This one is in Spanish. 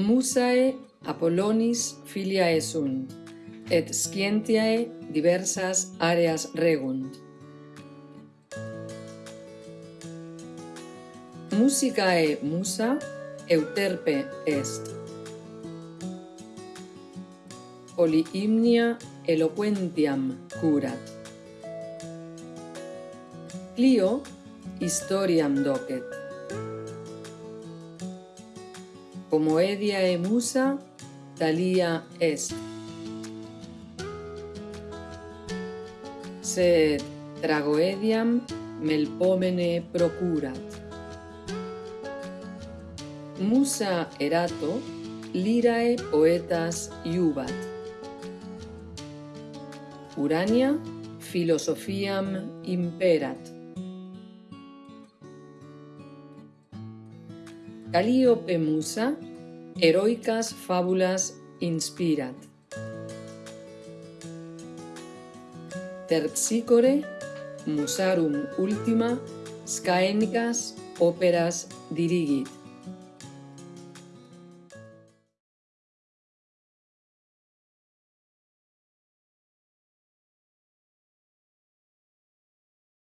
musae Apollonis filiae sunt, et scientiae diversas areas regunt. Musicae musa euterpe est. Polyhymnia eloquentiam curat. Clio historiam docet. Como edia e musa, talia est. Sed tragoediam melpomene procurat. Musa erato lirae poetas iubat. Urania filosofiam imperat. Calíope Musa, heroicas fábulas inspirat. Terpsicore, musarum ultima, scaenicas operas dirigit.